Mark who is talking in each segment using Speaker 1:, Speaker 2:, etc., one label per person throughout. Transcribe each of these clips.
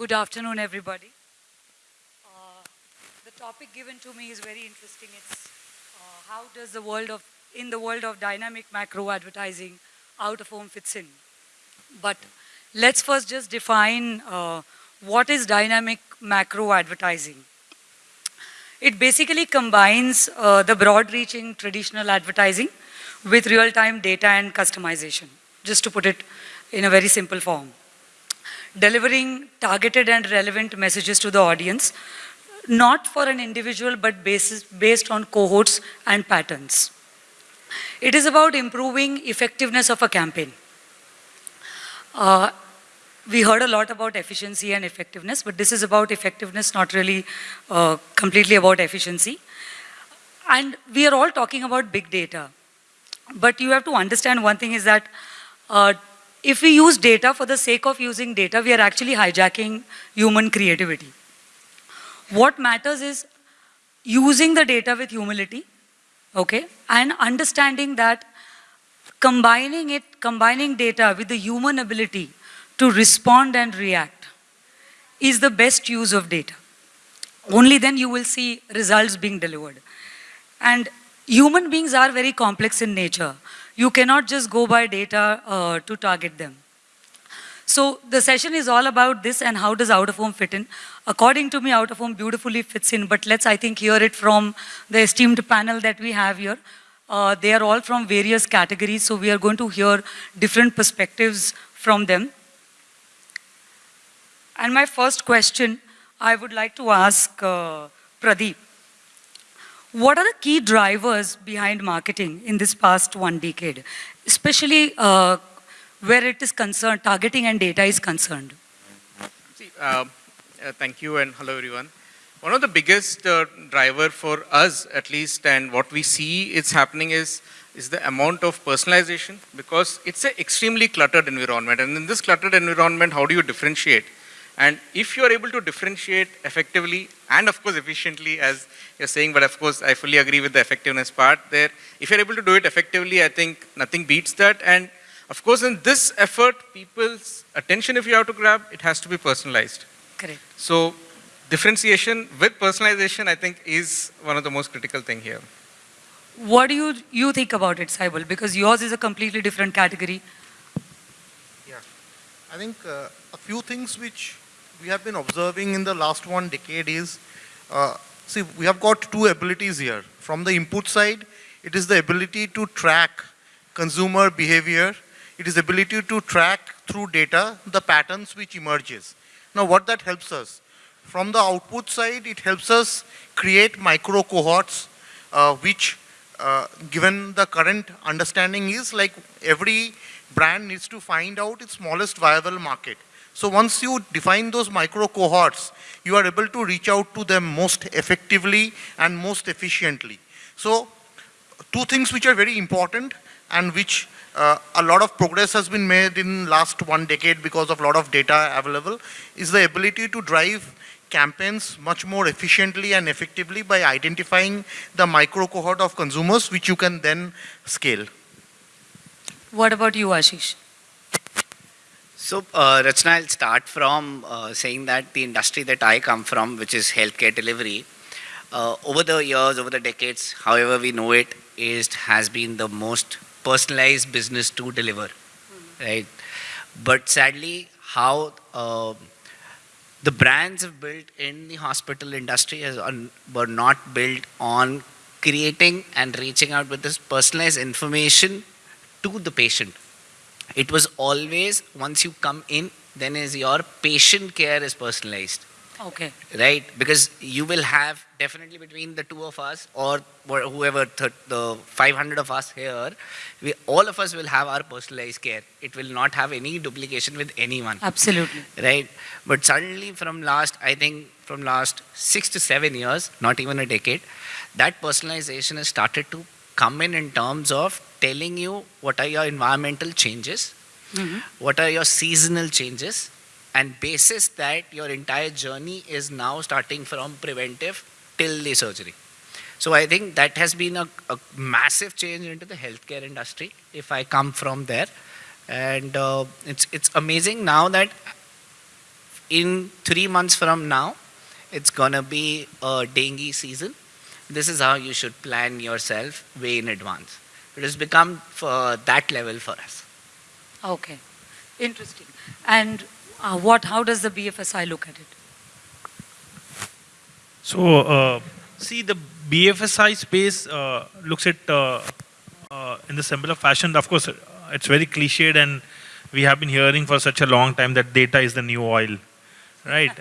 Speaker 1: Good afternoon, everybody. Uh, the topic given to me is very interesting. It's uh, how does the world of, in the world of dynamic macro advertising, out of home fits in. But let's first just define uh, what is dynamic macro advertising. It basically combines uh, the broad-reaching traditional advertising with real-time data and customization, just to put it in a very simple form. Delivering targeted and relevant messages to the audience, not for an individual, but basis, based on cohorts and patterns. It is about improving effectiveness of a campaign. Uh, we heard a lot about efficiency and effectiveness, but this is about effectiveness, not really uh, completely about efficiency. And we are all talking about big data. But you have to understand one thing is that uh, if we use data for the sake of using data, we are actually hijacking human creativity. What matters is using the data with humility, okay, and understanding that combining it, combining data with the human ability to respond and react is the best use of data. Only then you will see results being delivered. And human beings are very complex in nature. You cannot just go by data uh, to target them. So the session is all about this and how does out-of-home fit in. According to me, out-of-home beautifully fits in, but let's, I think, hear it from the esteemed panel that we have here. Uh, they are all from various categories, so we are going to hear different perspectives from them. And my first question, I would like to ask uh, Pradeep. What are the key drivers behind marketing in this past one decade, especially uh, where it is concerned, targeting and data is concerned?
Speaker 2: See, uh, uh, thank you and hello everyone. One of the biggest uh, driver for us at least and what we see is happening is is the amount of personalization because it's an extremely cluttered environment and in this cluttered environment how do you differentiate and if you are able to differentiate effectively and of course efficiently as you're saying, but of course I fully agree with the effectiveness part there. If you're able to do it effectively, I think nothing beats that. And of course in this effort, people's attention if you have to grab, it has to be personalized.
Speaker 1: Correct.
Speaker 2: So differentiation with personalization, I think is one of the most critical thing here.
Speaker 1: What do you, you think about it, Saibal? Because yours is a completely different category.
Speaker 3: I think uh, a few things which we have been observing in the last one decade is, uh, see, we have got two abilities here. From the input side, it is the ability to track consumer behavior. It is ability to track through data the patterns which emerges. Now, what that helps us? From the output side, it helps us create micro cohorts, uh, which, uh, given the current understanding is like every brand needs to find out its smallest viable market. So once you define those micro cohorts, you are able to reach out to them most effectively and most efficiently. So two things which are very important and which uh, a lot of progress has been made in last one decade because of a lot of data available is the ability to drive campaigns much more efficiently and effectively by identifying the micro cohort of consumers which you can then scale.
Speaker 1: What about you, Ashish?
Speaker 4: So, uh, Rachna, I'll start from uh, saying that the industry that I come from, which is healthcare delivery, uh, over the years, over the decades, however we know it, is has been the most personalized business to deliver, mm. right? But sadly, how uh, the brands have built in the hospital industry has on, were not built on creating and reaching out with this personalized information to the patient it was always once you come in, then is your patient care is personalized.
Speaker 1: Okay.
Speaker 4: Right? Because you will have definitely between the two of us or whoever, the 500 of us here, we, all of us will have our personalized care. It will not have any duplication with anyone.
Speaker 1: Absolutely.
Speaker 4: Right? But suddenly from last, I think from last six to seven years, not even a decade, that personalization has started to come in in terms of telling you what are your environmental changes, mm -hmm. what are your seasonal changes, and basis that your entire journey is now starting from preventive till the surgery. So I think that has been a, a massive change into the healthcare industry, if I come from there. And uh, it's, it's amazing now that in three months from now, it's gonna be a dengue season. This is how you should plan yourself way in advance. It has become for that level for us.
Speaker 1: Okay, interesting. And uh, what, how does the BFSI look at it?
Speaker 5: So, uh, see, the BFSI space uh, looks at uh, uh, in the similar fashion. Of course, uh, it's very cliched, and we have been hearing for such a long time that data is the new oil, right?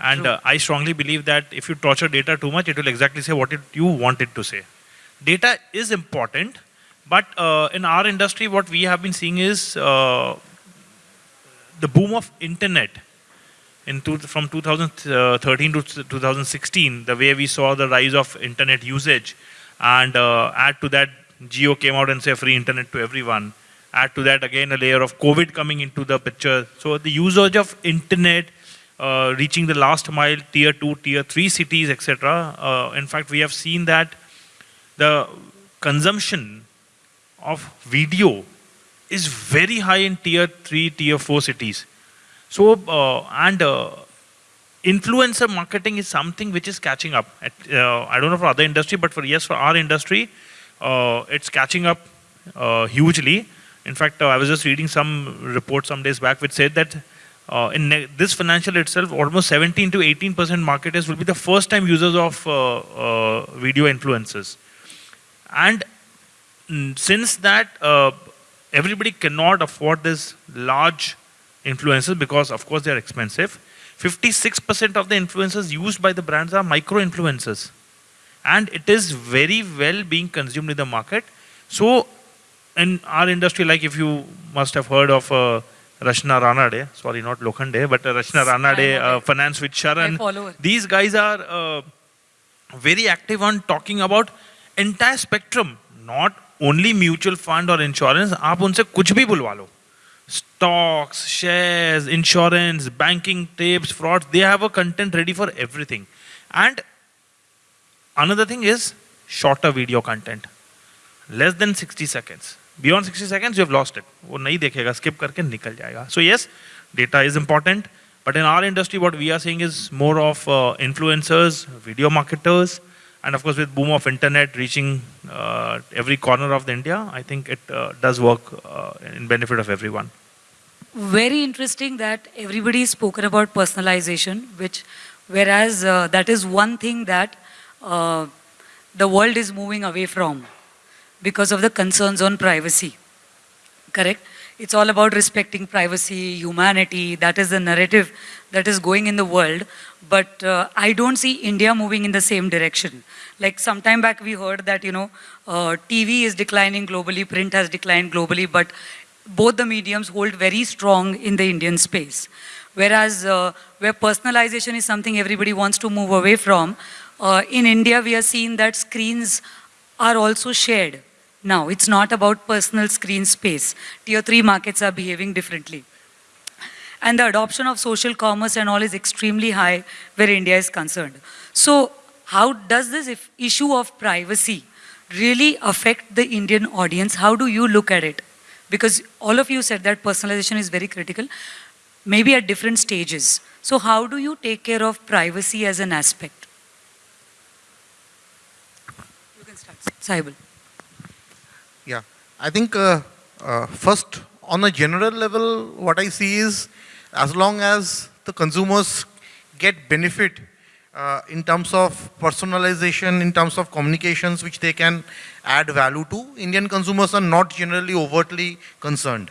Speaker 5: And uh, I strongly believe that if you torture data too much, it will exactly say what it, you want it to say. Data is important, but uh, in our industry, what we have been seeing is uh, the boom of internet in two, from 2013 to 2016, the way we saw the rise of internet usage, and uh, add to that, Jio came out and said free internet to everyone. Add to that again a layer of COVID coming into the picture. So the usage of internet uh, reaching the last mile, tier two, tier three cities, etc. Uh, in fact, we have seen that the consumption of video is very high in tier three, tier four cities. So, uh, and uh, influencer marketing is something which is catching up. At, uh, I don't know for other industry, but for yes, for our industry, uh, it's catching up uh, hugely. In fact, uh, I was just reading some report some days back which said that in this financial itself, almost 17 to 18 percent marketers will be the first time users of video influencers. And since that, uh, everybody cannot afford this large influencers because, of course, they are expensive. 56% of the influencers used by the brands are micro influencers. And it is very well being consumed in the market. So, in our industry, like if you must have heard of uh, Rachna Ranade, sorry, not Lokhande, but uh, Rachna Ranade, uh, Finance with Sharan. These guys are uh, very active on talking about entire spectrum, not only mutual fund और insurance आप उनसे कुछ भी बुलवा लो। Stocks shares insurance banking tapes fraud they have a content ready for everything and another thing is shorter video content less than sixty seconds beyond sixty seconds you have lost it वो नहीं देखेगा skip करके निकल जाएगा। So yes data is important but in our industry what we are seeing is more of influencers video marketers and of course with boom of internet reaching uh, every corner of the India, I think it uh, does work uh, in benefit of everyone.
Speaker 1: Very interesting that everybody has spoken about personalization, which, whereas uh, that is one thing that uh, the world is moving away from because of the concerns on privacy. Correct? It's all about respecting privacy, humanity. That is the narrative that is going in the world. But uh, I don't see India moving in the same direction. Like some time back, we heard that you know uh, TV is declining globally, print has declined globally, but both the mediums hold very strong in the Indian space. Whereas uh, where personalization is something everybody wants to move away from, uh, in India we are seeing that screens are also shared. Now, it's not about personal screen space. Tier 3 markets are behaving differently. And the adoption of social commerce and all is extremely high where India is concerned. So, how does this issue of privacy really affect the Indian audience? How do you look at it? Because all of you said that personalization is very critical, maybe at different stages. So, how do you take care of privacy as an aspect? You can start, Saibal.
Speaker 3: Yeah, I think uh, uh, first on a general level, what I see is as long as the consumers get benefit uh, in terms of personalization, in terms of communications which they can add value to, Indian consumers are not generally overtly concerned.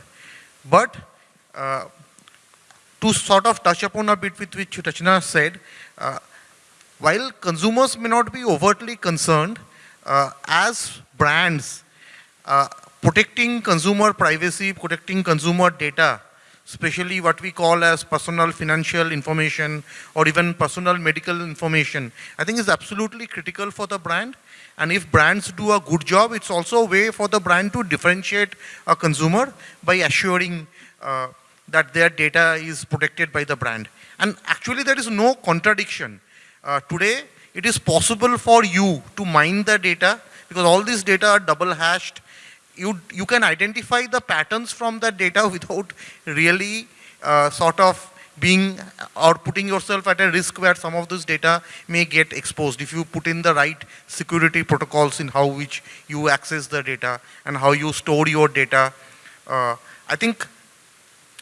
Speaker 3: But uh, to sort of touch upon a bit with which Rachna said, uh, while consumers may not be overtly concerned, uh, as brands, uh, protecting consumer privacy, protecting consumer data, especially what we call as personal financial information or even personal medical information, I think is absolutely critical for the brand. And if brands do a good job, it's also a way for the brand to differentiate a consumer by assuring uh, that their data is protected by the brand. And actually there is no contradiction. Uh, today, it is possible for you to mine the data because all these data are double hashed. You, you can identify the patterns from that data without really uh, sort of being or putting yourself at a risk where some of this data may get exposed if you put in the right security protocols in how which you access the data and how you store your data. Uh, I think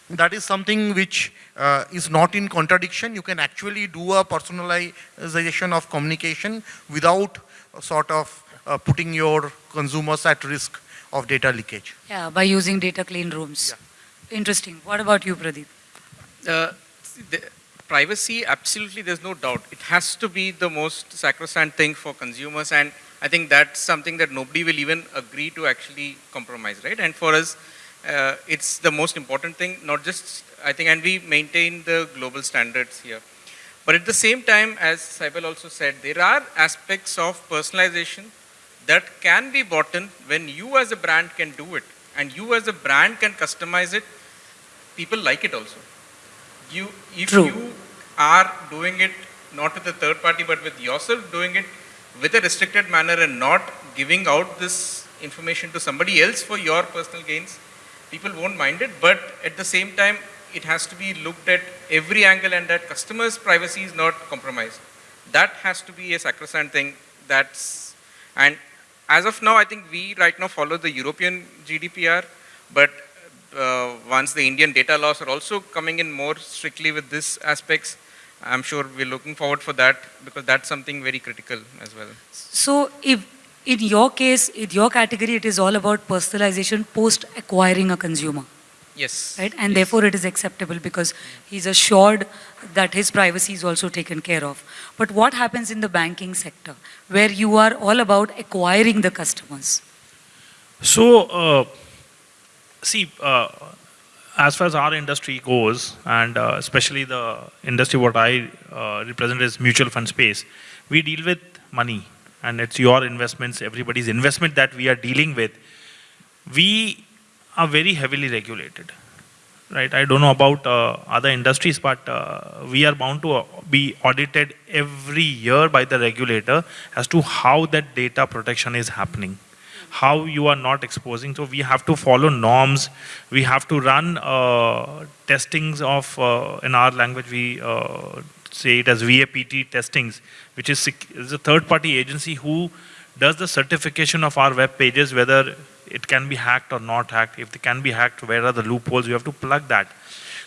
Speaker 3: that is something which uh, is not in contradiction. You can actually do a personalization of communication without sort of uh, putting your consumers at risk of data leakage.
Speaker 1: Yeah, by using data clean rooms. Interesting. What about you, Pradeep?
Speaker 2: Uh, the privacy, absolutely, there's no doubt. It has to be the most sacrosanct thing for consumers, and I think that's something that nobody will even agree to actually compromise, right? And for us, uh, it's the most important thing, not just, I think, and we maintain the global standards here. But at the same time, as Saibal also said, there are aspects of personalization that can be bought in when you as a brand can do it, and you as a brand can customize it, people like it also. You if
Speaker 1: True.
Speaker 2: you are doing it not with a third party but with yourself doing it with a restricted manner and not giving out this information to somebody else for your personal gains people won't mind it. But at the same time it has to be looked at every angle and that customers privacy is not compromised. That has to be a sacrosanct thing. That's and as of now i think we right now follow the european gdpr but uh, once the Indian data laws are also coming in more strictly with this aspects, I'm sure we're looking forward for that because that's something very critical as well.
Speaker 1: So, if in your case, in your category, it is all about personalization post acquiring a consumer,
Speaker 2: Yes.
Speaker 1: right? And
Speaker 2: yes.
Speaker 1: therefore, it is acceptable because he's assured that his privacy is also taken care of. But what happens in the banking sector, where you are all about acquiring the customers?
Speaker 5: So, uh, see, uh, as far as our industry goes, and uh, especially the industry what I uh, represent is mutual fund space, we deal with money, and it's your investments, everybody's investment that we are dealing with. We are very heavily regulated, right? I don't know about uh, other industries, but uh, we are bound to uh, be audited every year by the regulator as to how that data protection is happening how you are not exposing. So we have to follow norms. We have to run uh, testings of, uh, in our language, we uh, say it as VAPT testings, which is, is a third-party agency who does the certification of our web pages, whether it can be hacked or not hacked. If it can be hacked, where are the loopholes? You have to plug that.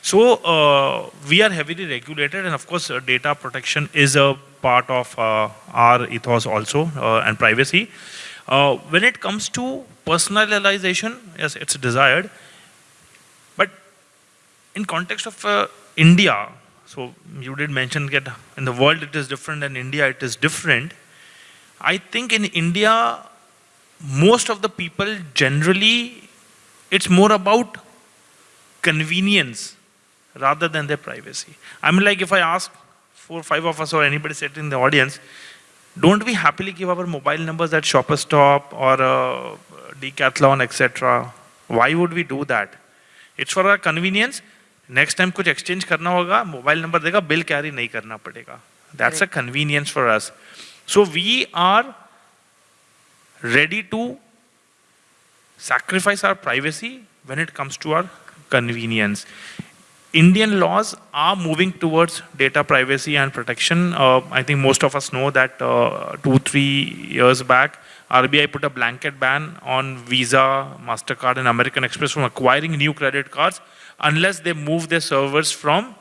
Speaker 5: So uh, we are heavily regulated, and of course, uh, data protection is a part of uh, our ethos also, uh, and privacy. Uh, when it comes to personalization, yes, it's desired. But in context of uh, India, so you did mention that in the world it is different and India it is different. I think in India, most of the people generally, it's more about convenience rather than their privacy. I mean, like if I ask four, five of us or anybody sitting in the audience, don't we happily give our mobile numbers at Shoppers Stop or uh, Decathlon, etc.? Why would we do that? It's for our convenience. Next time कुछ exchange करना होगा, mobile number देगा, bill carry नहीं करना पड़ेगा. That's a convenience for us. So we are ready to sacrifice our privacy when it comes to our convenience. Indian laws are moving towards data privacy and protection. Uh, I think most of us know that uh, two, three years back, RBI put a blanket ban on Visa, MasterCard, and American Express from acquiring new credit cards unless they move their servers from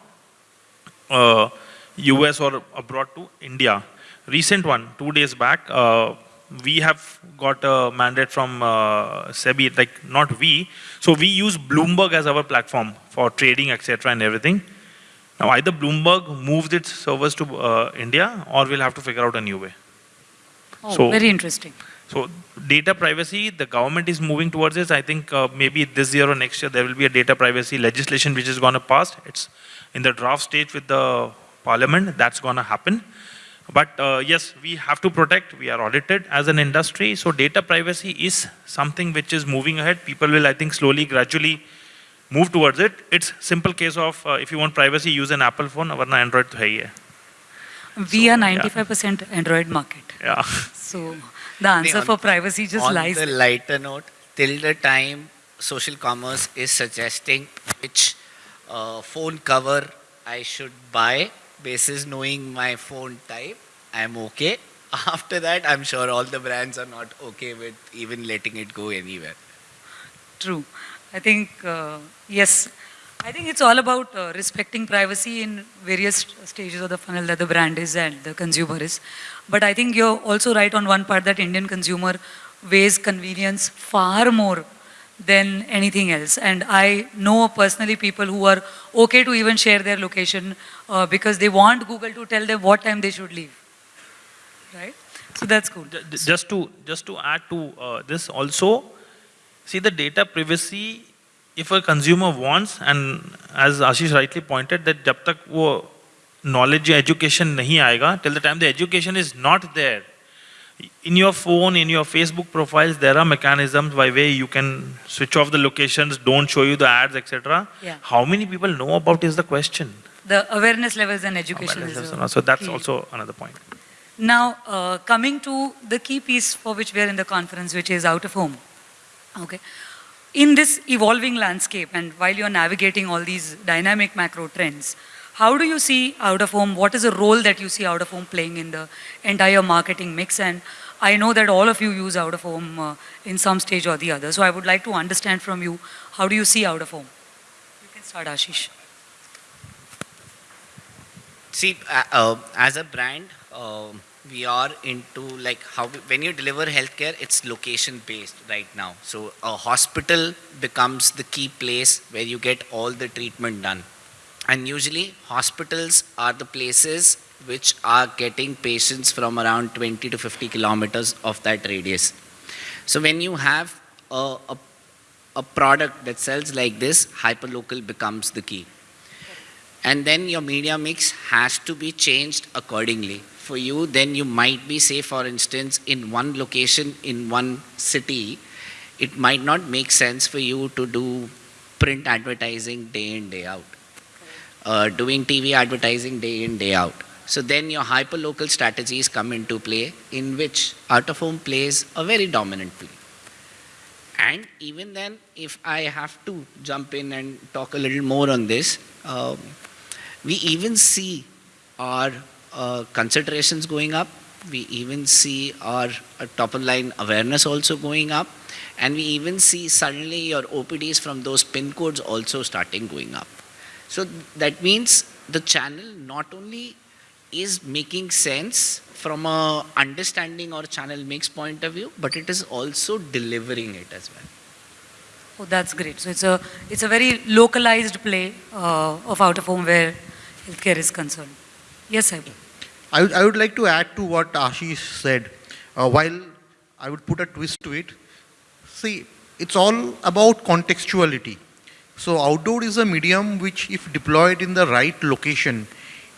Speaker 5: uh, US or abroad to India. Recent one, two days back, uh, we have got a mandate from uh, SEBI, like not we. So we use Bloomberg as our platform for trading, etc., and everything. Now either Bloomberg moves its servers to uh, India, or we'll have to figure out a new way.
Speaker 1: Oh,
Speaker 5: So-
Speaker 1: very interesting.
Speaker 5: So data privacy, the government is moving towards this. I think uh, maybe this year or next year there will be a data privacy legislation which is going to pass. It's in the draft stage with the parliament. That's going to happen. But uh, yes, we have to protect, we are audited as an industry. So data privacy is something which is moving ahead. People will, I think, slowly, gradually move towards it. It's simple case of uh, if you want privacy, use an Apple phone, or Android. Hai
Speaker 1: we so,
Speaker 5: are
Speaker 1: 95% yeah. Android market.
Speaker 5: Yeah.
Speaker 1: So the answer for privacy just
Speaker 4: on
Speaker 1: lies.
Speaker 4: On
Speaker 1: the
Speaker 4: lighter note, till the time social commerce is suggesting which uh, phone cover I should buy, basis knowing my phone type, I'm okay. After that, I'm sure all the brands are not okay with even letting it go anywhere.
Speaker 1: True. I think, uh, yes, I think it's all about uh, respecting privacy in various stages of the funnel that the brand is and the consumer is. But I think you're also right on one part that Indian consumer weighs convenience far more than anything else. And I know personally people who are okay to even share their location uh, because they want Google to tell them what time they should leave, right? So that's cool.
Speaker 5: Just to, just to add to uh, this also, see the data privacy, if a consumer wants, and as Ashish rightly pointed, that jab tak wo knowledge education nahi aayega, till the time the education is not there, in your phone, in your Facebook profiles, there are mechanisms by way you can switch off the locations, don't show you the ads, etc.
Speaker 1: Yeah.
Speaker 5: How many people know about is the question.
Speaker 1: The awareness levels and education uh,
Speaker 5: So that's
Speaker 1: key.
Speaker 5: also another point.
Speaker 1: Now, uh, coming to the key piece for which we are in the conference, which is out of home. Okay. In this evolving landscape, and while you're navigating all these dynamic macro trends, how do you see out of home? What is the role that you see out of home playing in the entire marketing mix? And I know that all of you use out of home uh, in some stage or the other. So I would like to understand from you, how do you see out of home? You can start, Ashish.
Speaker 4: See, uh, uh, as a brand, uh, we are into like how we, when you deliver healthcare, it's location based right now. So a hospital becomes the key place where you get all the treatment done. And usually hospitals are the places which are getting patients from around 20 to 50 kilometers of that radius. So when you have a, a, a product that sells like this, hyperlocal becomes the key. And then your media mix has to be changed accordingly. For you then you might be say for instance in one location in one city it might not make sense for you to do print advertising day in day out uh, doing tv advertising day in day out so then your hyper local strategies come into play in which out of home plays a very dominant play and even then, if I have to jump in and talk a little more on this, um, we even see our uh, considerations going up. We even see our, our top of line awareness also going up. And we even see suddenly your OPDs from those pin codes also starting going up. So that means the channel not only is making sense from a understanding or channel mix point of view, but it is also delivering it as well.
Speaker 1: Oh, that's great. So it's a it's a very localized play uh, of out of home where healthcare is concerned. Yes, Saib.
Speaker 3: I would, I would like to add to what Ashish said. Uh, while I would put a twist to it, see, it's all about contextuality. So outdoor is a medium which, if deployed in the right location,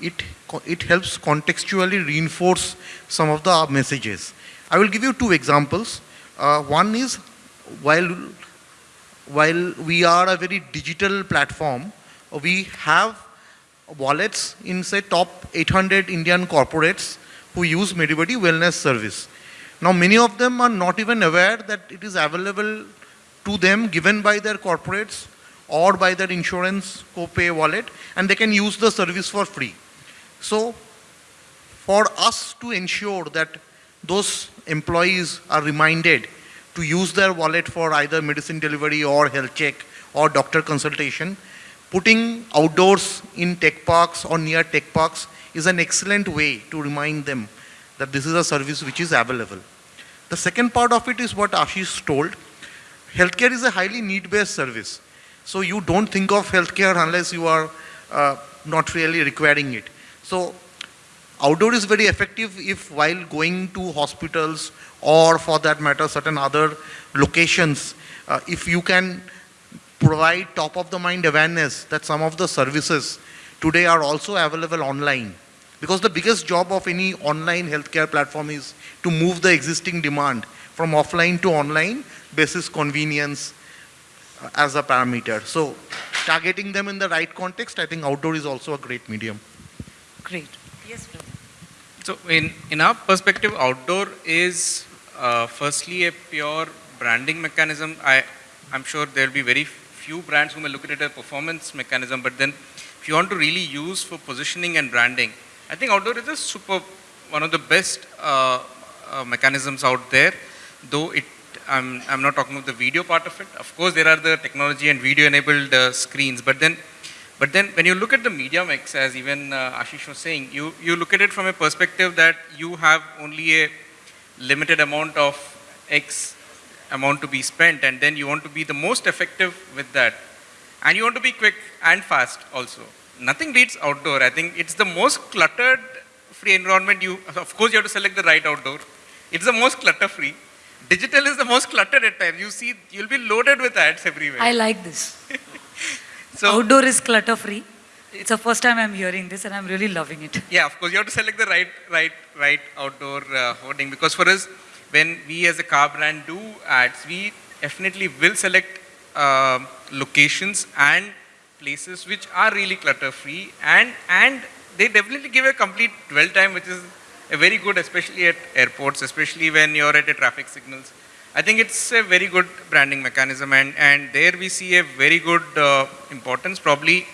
Speaker 3: it it helps contextually reinforce some of the messages. I will give you two examples. Uh, one is while while we are a very digital platform, we have wallets in say top 800 Indian corporates who use MediBuddy wellness service. Now many of them are not even aware that it is available to them given by their corporates or by their insurance co-pay wallet and they can use the service for free. So for us to ensure that those employees are reminded to use their wallet for either medicine delivery or health check or doctor consultation, putting outdoors in tech parks or near tech parks is an excellent way to remind them that this is a service which is available. The second part of it is what Ashish told. Healthcare is a highly need-based service. So you don't think of healthcare unless you are uh, not really requiring it. So outdoor is very effective if while going to hospitals or for that matter certain other locations, uh, if you can provide top of the mind awareness that some of the services today are also available online. Because the biggest job of any online healthcare platform is to move the existing demand from offline to online basis convenience as a parameter. So targeting them in the right context, I think outdoor is also a great medium.
Speaker 1: Great. Yes, Pradeep.
Speaker 2: So in, in our perspective, outdoor is uh, firstly a pure branding mechanism. I, I'm sure there'll be very few brands who may look at it as a performance mechanism, but then if you want to really use for positioning and branding, I think outdoor is a super, one of the best uh, uh, mechanisms out there, though it, I'm, I'm not talking about the video part of it. Of course, there are the technology and video enabled uh, screens, but then, but then when you look at the media mix, as even uh, Ashish was saying, you, you look at it from a perspective that you have only a limited amount of X amount to be spent and then you want to be the most effective with that. And you want to be quick and fast also. Nothing beats outdoor. I think it's the most cluttered free environment you of course you have to select the right outdoor. It's the most clutter free digital is the most cluttered at times you see you'll be loaded with ads everywhere
Speaker 1: I like this.
Speaker 2: so
Speaker 1: Outdoor is clutter free. It's the first time I'm hearing this and I'm really loving it.
Speaker 2: yeah of course you have to select the right right right outdoor uh, hoarding because for us when we as a car brand do ads we definitely will select um locations and places which are really clutter free and and they definitely give a complete dwell time which is very good especially at airports especially when you're at a traffic signals i think it's a very good branding mechanism and and there we see a very good uh, importance probably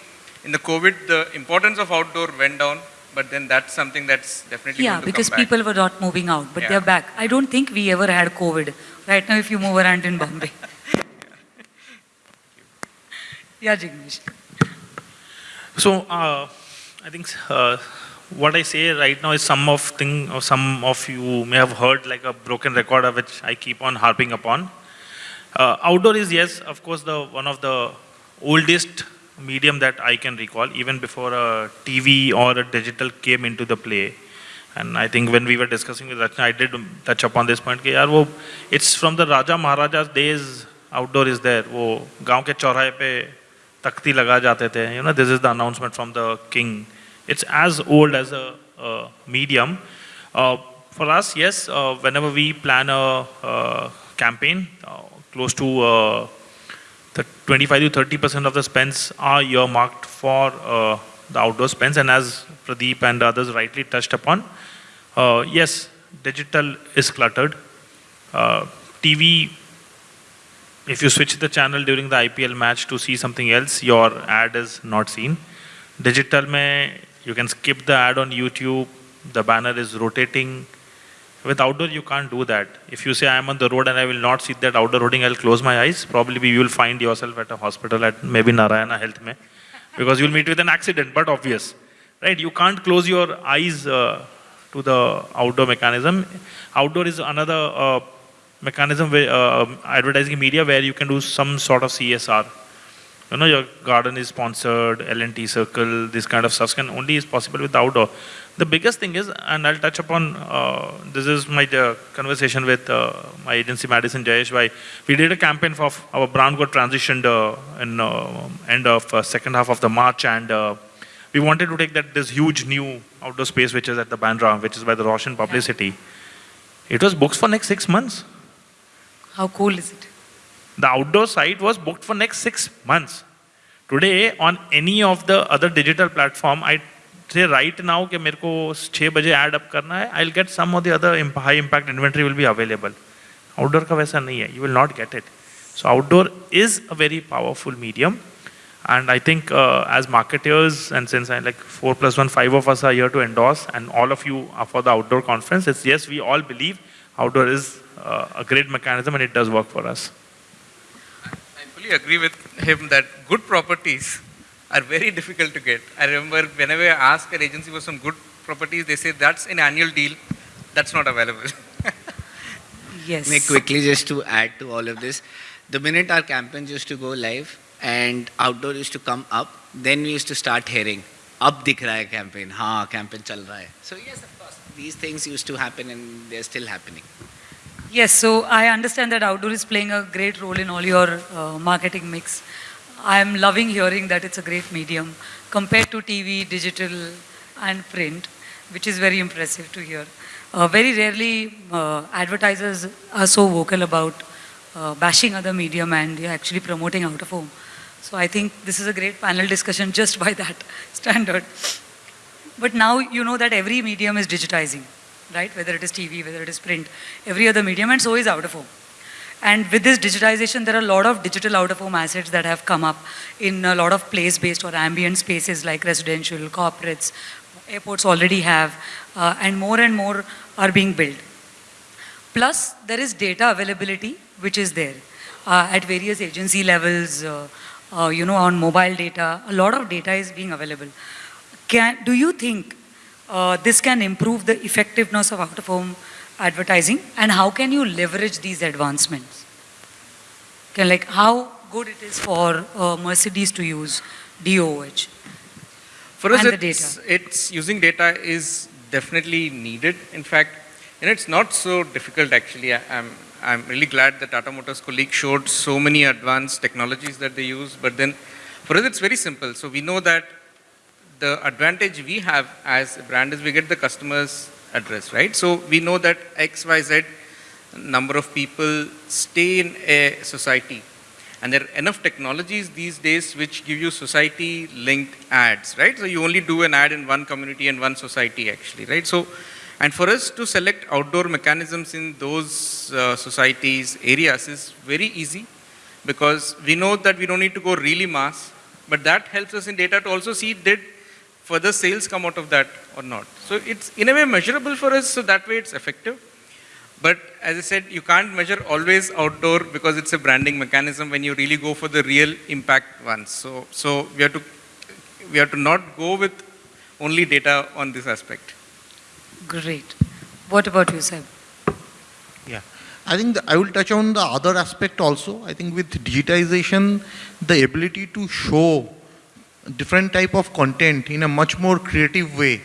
Speaker 2: in the covid the importance of outdoor went down but then that's something that's definitely
Speaker 1: Yeah,
Speaker 2: to
Speaker 1: because
Speaker 2: come back.
Speaker 1: people were not moving out, but
Speaker 2: Yeah.
Speaker 1: they're back. I don't think we ever had COVID. Right now, if you move around in Bombay. yeah, Jignesh.
Speaker 5: So uh, I think uh, what I say right now is some of thing or some of you may have heard like a broken recorder which I keep on harping upon. Uh, outdoor is yes, of course, the one of the oldest medium that I can recall, even before a TV or a digital came into the play. And I think when we were discussing with Rachna, I did touch upon this point. That wo, it's from the Raja Maharaja's days, outdoor is there. Wo, ke pe takti laga jate the. You know, this is the announcement from the king. It's as old as a, a medium. Uh, for us, yes, uh, whenever we plan a campaign, uh, close to uh, the 25 to 30 percent of the spends are earmarked for uh, the outdoor spends. And as Pradeep and others rightly touched upon, uh, yes, digital is cluttered. Uh, TV, if you switch the channel during the IPL match to see something else, your ad is not seen. Digital mein, you can skip the ad on YouTube, the banner is rotating. With outdoor, you can't do that. If you say I'm on the road and I will not see that outdoor hoarding, I'll close my eyes. Probably you will find yourself at a hospital at maybe Narayana Health mein, because you'll meet with an accident, but obvious, right? You can't close your eyes uh, to the outdoor mechanism. Outdoor is another uh, mechanism, where, uh, advertising media where you can do some sort of CSR. You know, your garden is sponsored, L&T circle, this kind of stuff can only is possible with outdoor. The biggest thing is, and I'll touch upon, uh, this is my uh, conversation with uh, my agency Madison Jayesh Bhai. We did a campaign for our brand got transitioned uh, in uh, end of uh, second half of the March and uh, we wanted to take that this huge new outdoor space which is at the Bandra, which is by the Roshan Publicity. It was booked for next six months.
Speaker 1: How cool is it?
Speaker 5: The outdoor site was booked for next six months. Today, on any of the other digital platform, I say right now कि मेरे को छः बजे ad up करना है, I'll get some of the other imp- high impact inventory will be available. Outdoor का वैसा नहीं है, you will not get it. So outdoor is a very powerful medium. And I think uh, as marketers, and since I like four plus one, five of us are here to endorse, and all of you are for the outdoor conference, it's yes, we all believe outdoor is uh, a great mechanism and it does work for us.
Speaker 2: absolutely agree with him that good properties are very difficult to get. I remember whenever I ask an agency for some good properties, they say that's an annual deal, that's not available.
Speaker 1: yes.
Speaker 4: May quickly just to add to all of this, the minute our campaigns used to go live and outdoor used to come up, then we used to start hearing, up the raha hai campaign, ha campaign chal raha hai. So yes, of course, these things used to happen and they're still happening.
Speaker 1: Yes, so I understand that outdoor is playing a great role in all your uh, marketing mix. I am loving hearing that it's a great medium compared to TV, digital, and print, which is very impressive to hear. Uh, very rarely uh, advertisers are so vocal about uh, bashing other medium and yeah, actually promoting out of home. So I think this is a great panel discussion just by that standard. But now you know that every medium is digitizing, right? Whether it is TV, whether it is print, every other medium, and so is out of home. And with this digitization, there are a lot of digital out-of-home assets that have come up in a lot of place-based or ambient spaces like residential, corporates, airports already have, uh, and more and more are being built. Plus, there is data availability, which is there uh, at various agency levels, uh, uh, you know, on mobile data. A lot of data is being available. Can, do you think uh, this can improve the effectiveness of out-of-home advertising, and how can you leverage these advancements? Can, like, how good it is for uh, Mercedes to use DOH?
Speaker 2: For us, it's, it's using data is definitely needed. In fact, and it's not so difficult actually. I, I'm, I'm really glad that Tata Motors colleague showed so many advanced technologies that they use. But then for us, it's very simple. So we know that the advantage we have as a brand is we get the customer's address, right? So we know that X, Y, Z number of people stay in a society. And there are enough technologies these days which give you society linked ads, right? So you only do an ad in one community and one society actually, right? So, and for us to select outdoor mechanisms in those uh, societies, areas is very easy because we know that we don't need to go really mass, but that helps us in data to also see did further sales come out of that or not. So it's in a way measurable for us, so that way it's effective. But as I said, you can't measure always outdoor because it's a branding mechanism when you really go for the real impact ones. So, so we have to we have to not go with only data on this aspect.
Speaker 1: Great. What about you, Seb?
Speaker 3: Yeah, I think the, I will touch on the other aspect also. I think with digitization, the ability to show different type of content in a much more creative way,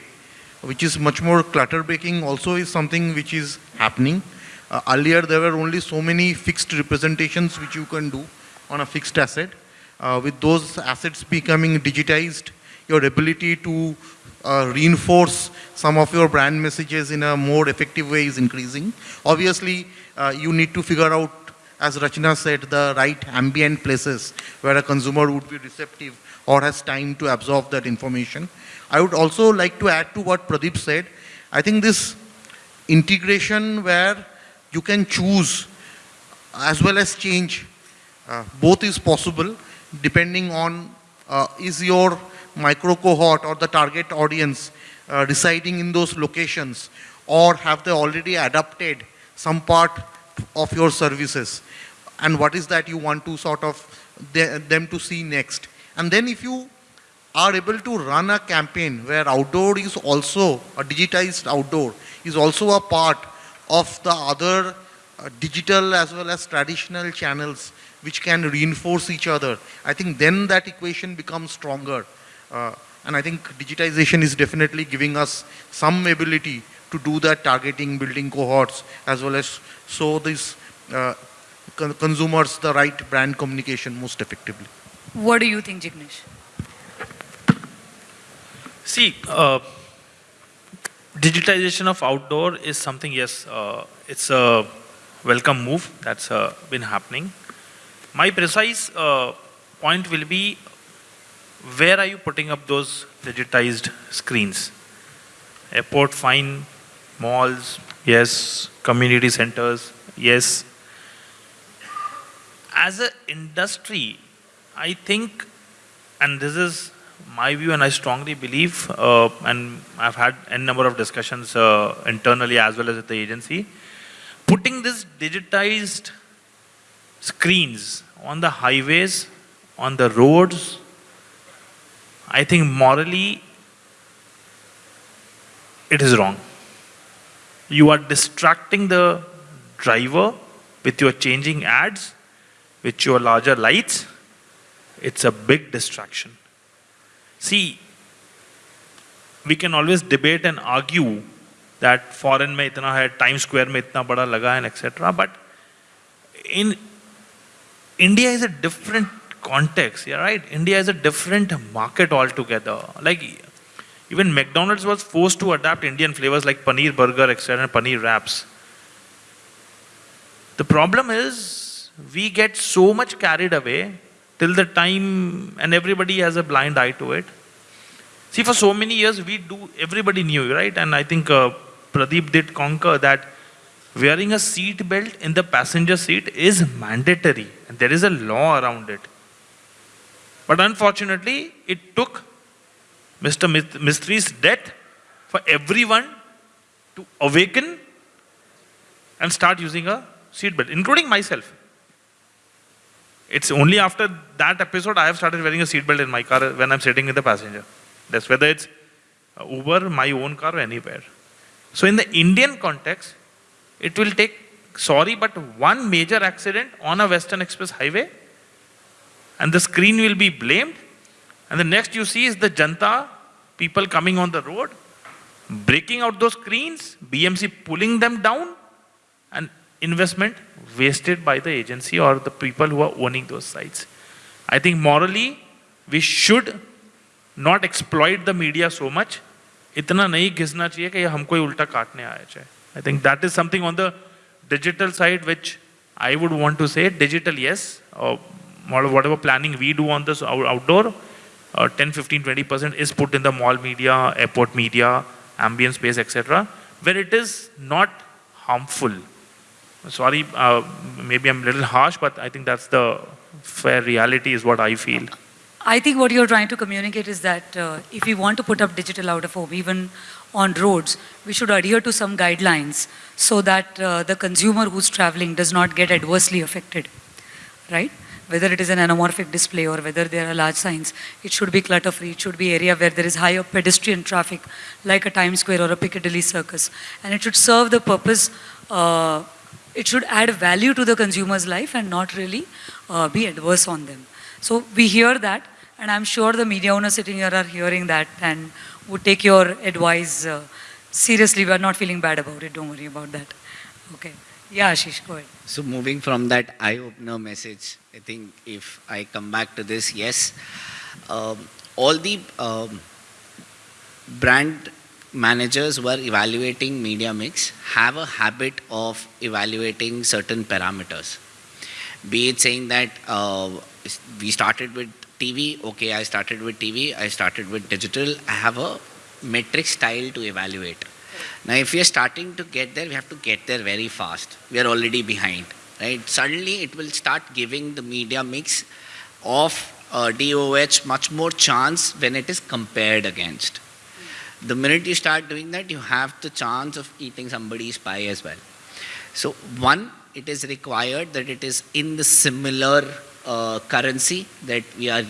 Speaker 3: which is much more clutter breaking also is something which is happening. Uh, earlier there were only so many fixed representations which you can do on a fixed asset. Uh, with those assets becoming digitized, your ability to uh, reinforce some of your brand messages in a more effective way is increasing. Obviously, uh, you need to figure out, as Rachna said, the right ambient places where a consumer would be receptive or has time to absorb that information. I would also like to add to what Pradeep said. I think this integration where you can choose as well as change, uh, both is possible depending on uh, is your micro cohort or the target audience uh, residing in those locations or have they already adapted some part of your services and what is that you want to sort of the, them to see next and then if you are able to run a campaign where outdoor is also a digitized outdoor is also a part of the other uh, digital as well as traditional channels which can reinforce each other i think then that equation becomes stronger uh, and I think digitization is definitely giving us some ability to do that targeting, building cohorts, as well as show these uh, con consumers the right brand communication most effectively.
Speaker 1: What do you think, Jignesh?
Speaker 5: See, uh, digitization of outdoor is something, yes, uh, it's a welcome move that's uh, been happening. My precise uh, point will be where are you putting up those digitized screens? Airport, fine. Malls, yes. Community centers, yes. As an industry, I think, and this is my view, and I strongly believe, uh, and I've had a number of discussions uh, internally as well as at the agency, putting this digitized screens on the highways, on the roads, I think morally it is wrong. You are distracting the driver with your changing ads, with your larger lights. It's a big distraction. See, we can always debate and argue that foreign mein itna hai, Times Square mein itna bada laga etc. But in India is a different context, yeah, right? India is a different market altogether. Like even McDonald's was forced to adapt Indian flavors like paneer burger, etc., and paneer wraps. The problem is we get so much carried away till the time, and everybody has a blind eye to it. See, for so many years, we do, everybody knew, right? And I think uh, Pradeep did conquer that wearing a seat belt in the passenger seat is mandatory and there is a law around it. But unfortunately, it took Mr. Mistry's death for everyone to awaken and start using a seat belt, including myself. It's only after that episode I have started wearing a seatbelt in my car when I'm sitting in the passenger. That's whether it's Uber, my own car, or anywhere. So in the Indian context, it will take, sorry, but one major accident on a Western Express highway, and the screen will be blamed, and the next you see is the Janta, people coming on the road, breaking out those screens, BMC pulling them down, and investment wasted by the agency or the people who are owning those sites. I think morally, we should not exploit the media so much. इतना नहीं घिसना चाहिए कि ये हमको ही उल्टा काटने आया जाए I think that is something on the digital side which I would want to से digital yes or whatever planning we do on this out- outdoor uh, 10 15 20 percent is put in the mall media airport media ambient space etc where it is not harmful sorry uh, maybe i'm a little harsh but i think that's the fair reality is what i feel
Speaker 1: I think what you're trying to communicate is that uh, if we want to put up digital out of home, even on roads, we should adhere to some guidelines so that uh, the consumer who's traveling does not get adversely affected, right? Whether it is an anamorphic display or whether there are large signs, it should be clutter-free. It should be area where there is higher pedestrian traffic, like a Times Square or a Piccadilly Circus, and it should serve the purpose. Uh, it should add value to the consumer's life and not really uh, be adverse on them. So we hear that, and I'm sure the media owners sitting here are hearing that and would take your advice uh, seriously. We are not feeling bad about it. Don't worry about that. Okay. Yeah, Ashish, go ahead.
Speaker 4: So moving from that eye-opener message, I think if I come back to this, yes, um, all the um, brand managers who are evaluating media mix have a habit of evaluating certain parameters. Be it saying that uh, we started with TV, okay, I started with TV, I started with digital, I have a metric style to evaluate. Now, if we are starting to get there, we have to get there very fast. We are already behind, right? Suddenly, it will start giving the media mix of uh, DOOH much more chance when it is compared against. The minute you start doing that, you have the chance of eating somebody's pie as well. So, one, it is required that it is in the similar uh, currency that we are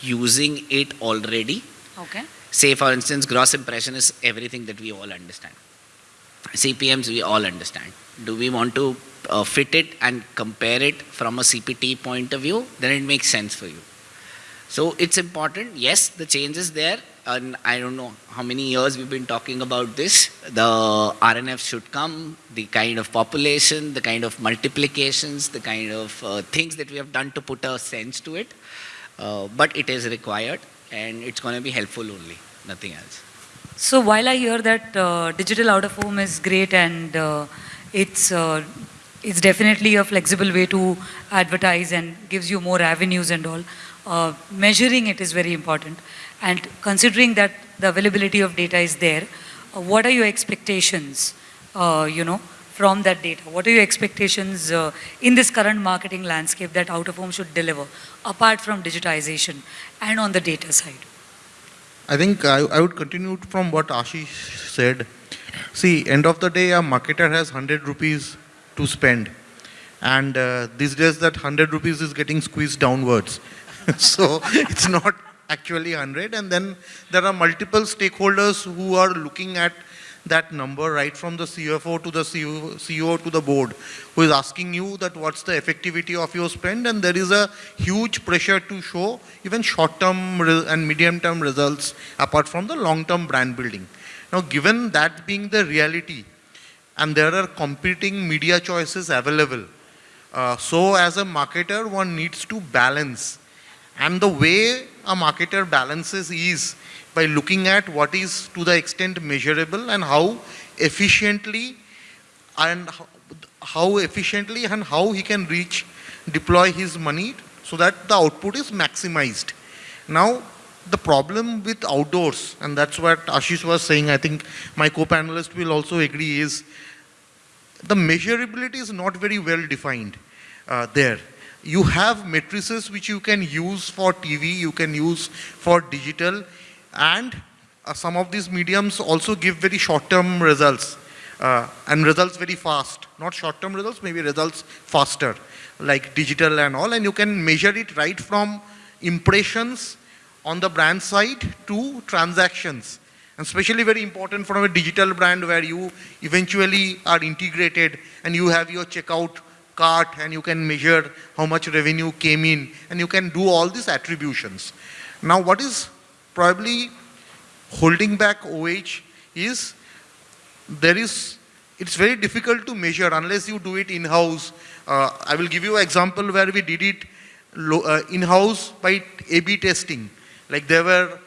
Speaker 4: using it already.
Speaker 1: Okay.
Speaker 4: Say, for instance, gross impression is everything that we all understand. CPMs we all understand. Do we want to uh, fit it and compare it from a CPT point of view? Then it makes sense for you. So it's important. Yes, the change is there. And I don't know how many years we've been talking about this. The RNF should come, the kind of population, the kind of multiplications, the kind of uh, things that we have done to put a sense to it. Uh, but it is required and it's going to be helpful only, nothing else.
Speaker 1: So while I hear that uh, digital out of home is great and uh, it's uh, it's definitely a flexible way to advertise and gives you more avenues and all, uh, measuring it is very important. And considering that the availability of data is there, uh, what are your expectations, uh, you know, from that data? What are your expectations uh, in this current marketing landscape that out of home should deliver, apart from digitization and on the data side?
Speaker 3: I think I, I would continue from what Ashish said. See, end of the day, a marketer has 100 rupees to spend. And uh, these days, that 100 rupees is getting squeezed downwards. so it's not actually 100. And then there are multiple stakeholders who are looking at that number right from the CFO to the CEO, to the board who is asking you that what's the effectivity of your spend and there is a huge pressure to show even short-term and medium-term results apart from the long-term brand building. Now given that being the reality and there are competing media choices available, uh, so as a marketer one needs to balance and the way a marketer balances is by looking at what is to the extent measurable and how efficiently and how- efficiently and how he can reach, deploy his money so that the output is maximized. Now, the problem with outdoors, and that's what Ashish was saying, I think my co-panelist will also agree, is the measurability is not very well defined uh, there. You have matrices which you can use for TV, you can use for digital, and uh, some of these mediums also give very short-term results uh, and results very fast. Not short-term results, maybe results faster, like digital and all, and you can measure it right from impressions on the brand side to transactions. And especially very important from a digital brand where you eventually are integrated and you have your checkout cart and you can measure how much revenue came in and you can do all these attributions. Now what is probably holding back OH is there is, it's very difficult to measure unless you do it in-house. Uh, I will give you an example where we did it uh, in-house by A-B testing. Like there were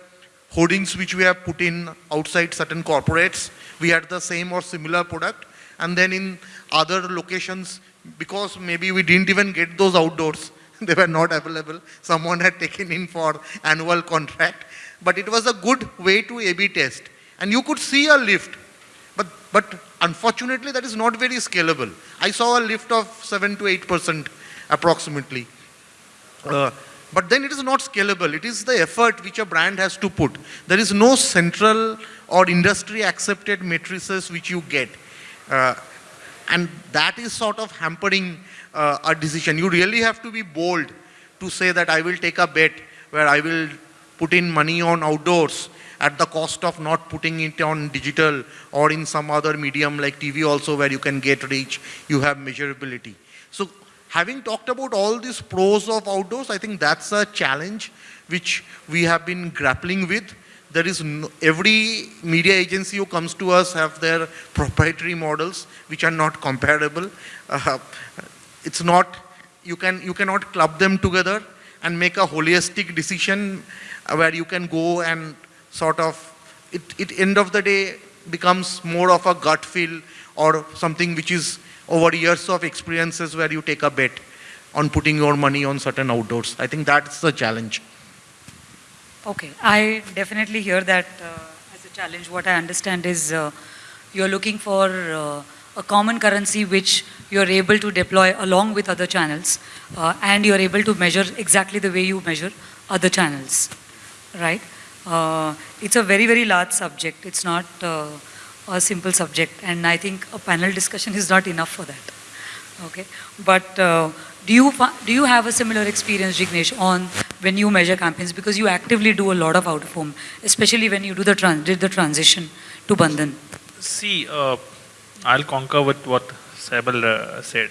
Speaker 3: hoardings which we have put in outside certain corporates. We had the same or similar product. And then in other locations, because maybe we didn't even get those outdoors, they were not available. Someone had taken in for annual contract. But it was a good way to A-B test. And you could see a lift. But, but unfortunately, that is not very scalable. I saw a lift of 7 to 8% approximately. Uh, but then it is not scalable. It is the effort which a brand has to put. There is no central or industry accepted matrices which you get. Uh, and that is sort of hampering uh, a decision. You really have to be bold to say that I will take a bet where I will put in money on outdoors at the cost of not putting it on digital or in some other medium like TV also where you can get reach, you have measurability. So having talked about all these pros of outdoors, I think that's a challenge which we have been grappling with. There is no, every media agency who comes to us have their proprietary models which are not comparable. Uh, it's not, you, can, you cannot club them together and make a holistic decision where you can go and sort of, it, it end of the day becomes more of a gut feel or something which is over years of experiences where you take a bet on putting your money on certain outdoors. I think that's the challenge.
Speaker 1: Okay, I definitely hear that uh, as a challenge. What I understand is uh, you're looking for uh, a common currency which you're able to deploy along with other channels uh, and you're able to measure exactly the way you measure other channels, right? Uh, it's a very, very large subject. It's not uh, a simple subject and I think a panel discussion is not enough for that. Okay, but do you, do you have a similar experience, Jignesh, on when you measure campaigns? Because you actively do a lot of out-of-home, especially when you do the trans did the transition to Bandhan.
Speaker 5: See, uh, I'll concur with what Sabal uh, said.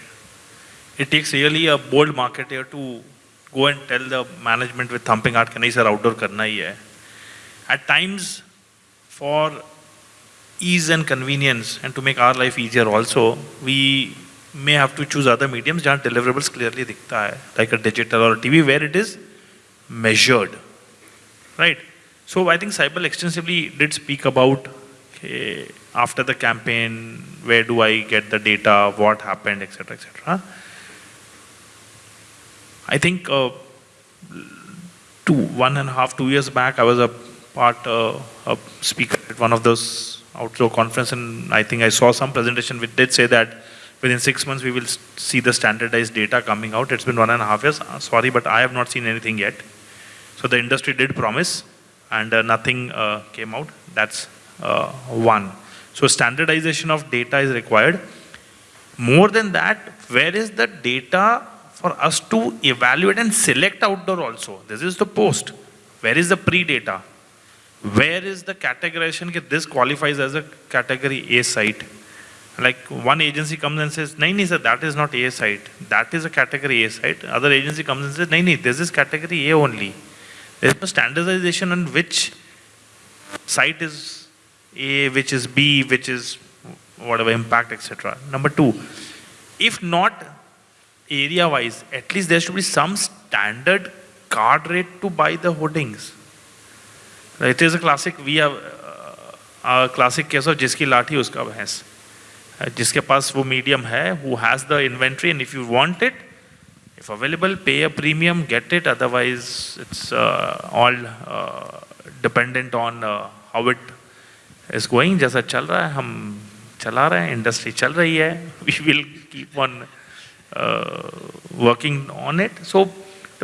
Speaker 5: It takes really a bold marketer to go and tell the management with thumping heart, can I sir, outdoor karna hai. At times, for ease and convenience and to make our life easier also, we may have to choose other mediums where deliverables clearly dikhta hai, like a digital or a TV where it is measured, right? So I think Cyber extensively did speak about okay, after the campaign, where do I get the data, what happened, etc., etc. I think uh, two, one and a half, two years back, I was a part uh, a speaker at one of those outdoor conference, and I think I saw some presentation which did say that within six months we will see the standardized data coming out. It's been one and a half years. Uh, sorry, but I have not seen anything yet. So the industry did promise, and uh, nothing uh, came out. That's uh, one. So standardization of data is required. More than that, where is the data for us to evaluate and select outdoor also? This is the post. Where is the pre-data? Where is the categorization that this qualifies as a category A site? Like one agency comes and says, Naini sir, that is not A site. That is a category A site. Other agency comes and says, Naini, this is category A only. There is no standardization on which site is A, which is B, which is whatever impact, etc. Number two, if not area wise, at least there should be some standard card rate to buy the hoardings. It is a classic, we have uh, a classic case of jiski lati uska bhais. जिसके पास वो medium है who has the inventory and if you want it if available pay a premium get it otherwise it's all dependent on how it is going जैसा चल रहा है, हम चला रहे हैं इंडस्ट्री चल रही है we will keep on working on it so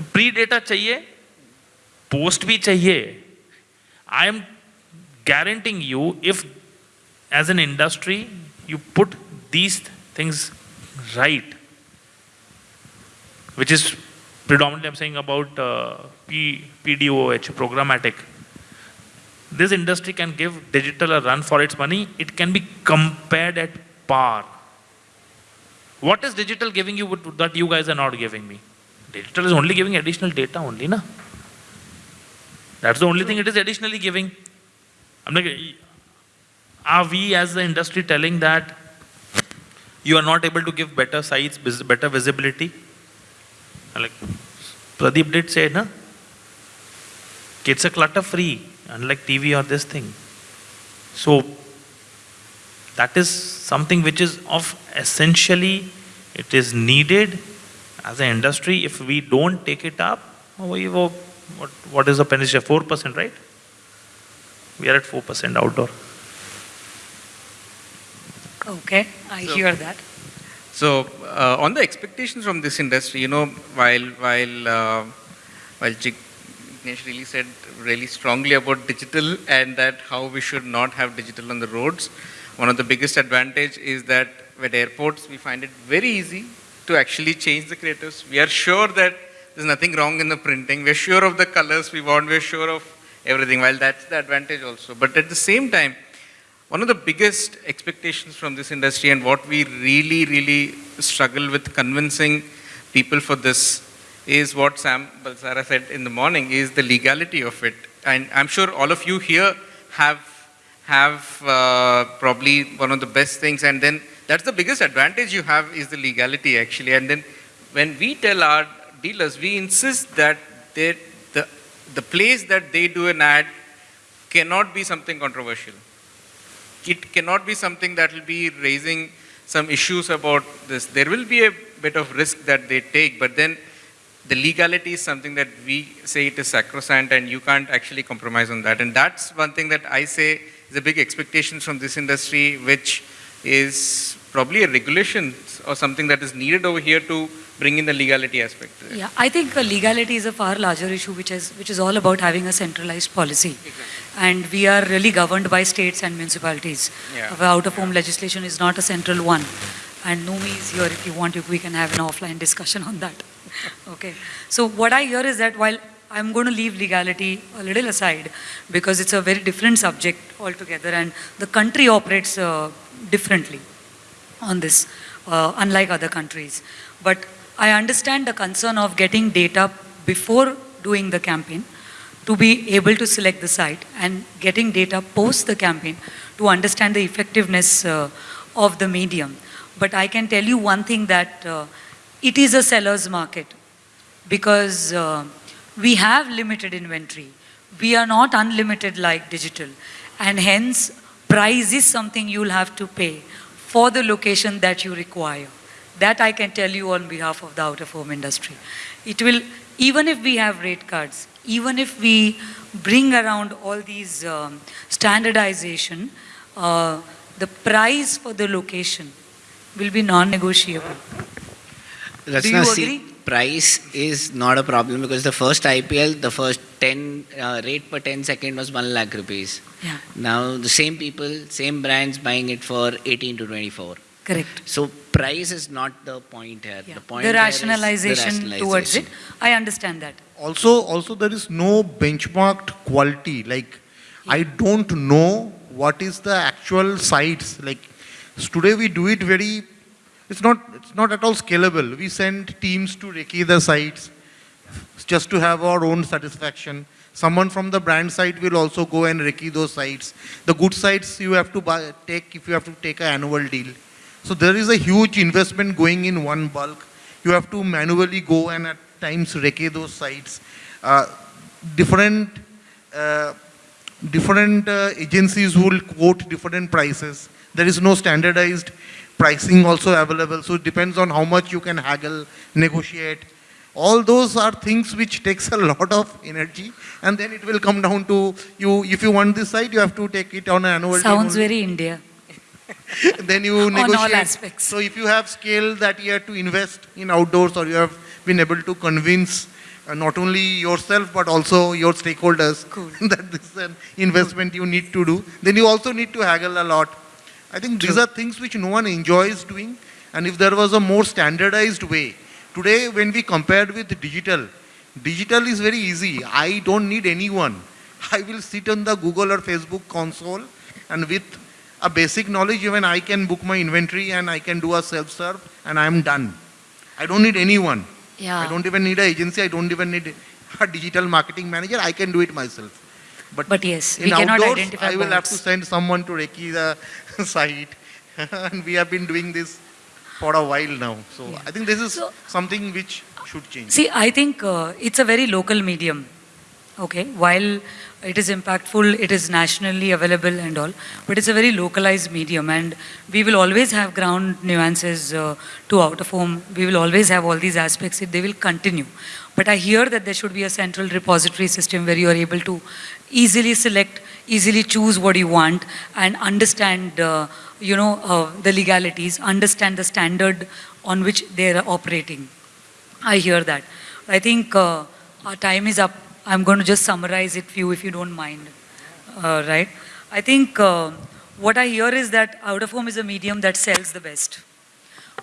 Speaker 5: pre data चाहिए पोस्ट भी चाहिए. I am guaranteeing you if as an industry you put these things right which is predominantly i'm saying about uh, P, pdoh programmatic. This industry can give digital a run for its money. It can be compared at par. What is digital giving you that you guys are not giving me? Digital is only giving additional data only na? That's the only thing it is additionally giving. I'm like, are we as the industry telling that you are not able to give better sites, better visibility? Like, Pradeep did say, na? It's a clutter free, unlike TV or this thing. So, that is something which is of essentially, it is needed as an industry. If we don't take it up, what, what is the penetration? 4%, right? We are at 4% outdoor.
Speaker 1: Okay, I
Speaker 2: So-
Speaker 1: hear that.
Speaker 2: So uh, on the expectations from this industry, you know, while while uh, while Jignesh really said really strongly about digital and that how we should not have digital on the roads, one of the biggest advantage is that at airports we find it very easy to actually change the creatives. We are sure that there's nothing wrong in the printing. We're sure of the colors we want. We're sure of everything. While that's the advantage also, but at the same time one of the biggest expectations from this industry and what we really, really struggle with convincing people for this is what Sam Balsara said in the morning is the legality of it. And I'm sure all of you here have, have uh, probably one of the best things. And then that's the biggest advantage you have is the legality actually. And then when we tell our dealers, we insist that they, the, the place that they do an ad cannot be something controversial it cannot be something that will be raising some issues about this. There will be a bit of risk that they take, but then the legality is something that we say it is sacrosanct and you can't actually compromise on that. And that's one thing that I say is a big expectation from this industry, which is probably a regulation or something that is needed over here to bring in the legality aspect.
Speaker 1: Yeah, I think uh, legality is a far larger issue, which is which is all about having a centralized policy, exactly. and we are really governed by states and municipalities.
Speaker 2: Yeah.
Speaker 1: Our out-of-home legislation is not a central one, and Numi is here. If you want, if we can have an offline discussion on that. okay. So what I hear is that while I'm going to leave legality a little aside because it's a very different subject altogether, and the country operates uh, differently on this, uh, unlike other countries. But I understand the concern of getting data before doing the campaign to be able to select the site and getting data post the campaign to understand the effectiveness uh, of the medium. But I can tell you one thing that uh, it is a seller's market because uh, we have limited inventory. We are not unlimited like digital. And hence, price is something you'll have to pay for the location that you require. That I can tell you on behalf of the out-of-home industry. It will, even if we have rate cards, even if we bring around all these um, standardization, uh, the price for the location will be non-negotiable.
Speaker 4: Rachna,
Speaker 1: you
Speaker 4: see,
Speaker 1: agree?
Speaker 4: price is not a problem because the first IPL, the first 10 uh, rate per 10 second was 1 lakh rupees.
Speaker 1: Yeah,
Speaker 4: Now the same people, same brands buying it for 18 to 24.
Speaker 1: Correct.
Speaker 4: So price is not the point here.
Speaker 1: Yeah.
Speaker 4: The point is.
Speaker 1: The rationalization towards it. I understand that.
Speaker 3: Also, also there is no benchmarked quality. Like, I don't know what is the actual sites. Like, today we do it very. It's not. It's not at all scalable. We send teams to recce the sites just to have our own satisfaction. Someone from the brand side will also go and recce those sites. The good sites you have to buy, take if you have to take an annual deal. So there is a huge investment going in one bulk. You have to manually go and at times recce those sites. Uh, different uh, different uh, agencies will quote different prices. There is no standardized pricing also available. So it depends on how much you can haggle, negotiate. All those are things which takes a lot of energy, and then it will come down to you. If you want this site, you have to take it on an annual.
Speaker 1: Sounds very India.
Speaker 3: then you negotiate.
Speaker 1: On all aspects.
Speaker 3: So if you have scale that you have to invest in outdoors or you have been able to convince uh, not only yourself but also your stakeholders
Speaker 1: Cool.
Speaker 3: that this is an investment you need to do, then you also need to haggle a lot. I think these are things which no one enjoys doing and if there was a more standardized way. Today when we compared with digital, digital is very easy. I don't need anyone. I will sit on the Google or Facebook console and with a basic knowledge even I can book my inventory and I can do a self-serve and I am done. I don't need anyone.
Speaker 1: Yeah.
Speaker 3: I don't even need an agency. I don't even need a digital marketing manager. I can do it myself. But,
Speaker 1: But yes,
Speaker 3: in
Speaker 1: we cannot
Speaker 3: outdoors,
Speaker 1: identify
Speaker 3: I will have to send someone to recce the site. and we have been doing this for a while now. So
Speaker 1: Yeah.
Speaker 3: I think this is
Speaker 1: So-
Speaker 3: something which should change.
Speaker 1: See, I think uh, it's a very local medium. Okay, while it is impactful, it is nationally available and all, but it's a very localized medium, and we will always have ground nuances uh, to out of home. We will always have all these aspects. They will continue. But I hear that there should be a central repository system where you are able to easily select, easily choose what you want, and understand, uh, you know, uh, the legalities, understand the standard on which they are operating. I hear that. I think uh, our time is up. I'm going to just summarize it for you if you don't mind. Uh, right? I think uh, what I hear is that out of home is a medium that sells the best.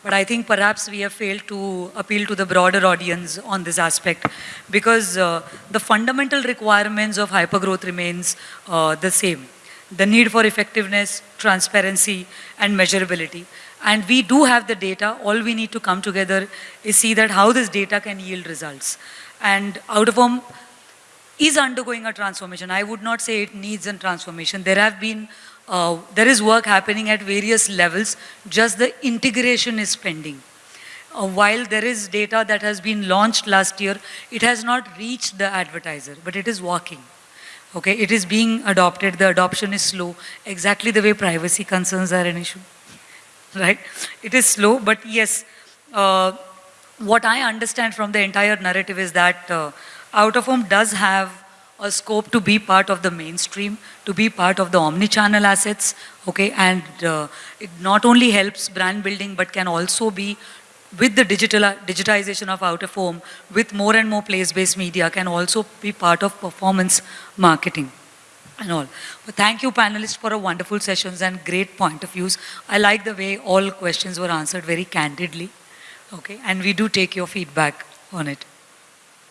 Speaker 1: But I think perhaps we have failed to appeal to the broader audience on this aspect because uh, the fundamental requirements of hypergrowth remains uh, the same. The need for effectiveness, transparency, and measurability. And we do have the data. All we need to come together is see that how this data can yield results. And out of home is undergoing a transformation. I would not say it needs a transformation. There have been, uh, there is work happening at various levels, just the integration is pending. Uh, while there is data that has been launched last year, it has not reached the advertiser, but it is working. Okay, it is being adopted, the adoption is slow, exactly the way privacy concerns are an issue, right? It is slow, but yes, uh, what I understand from the entire narrative is that uh, out of home does have a scope to be part of the mainstream, to be part of the omni-channel assets, okay, and uh, it not only helps brand building, but can also be with the digital digitization of out of home, with more and more place-based media, can also be part of performance marketing and all. But thank you panelists for a wonderful sessions and great point of views. I like the way all questions were answered very candidly. Okay, and we do take your feedback on it.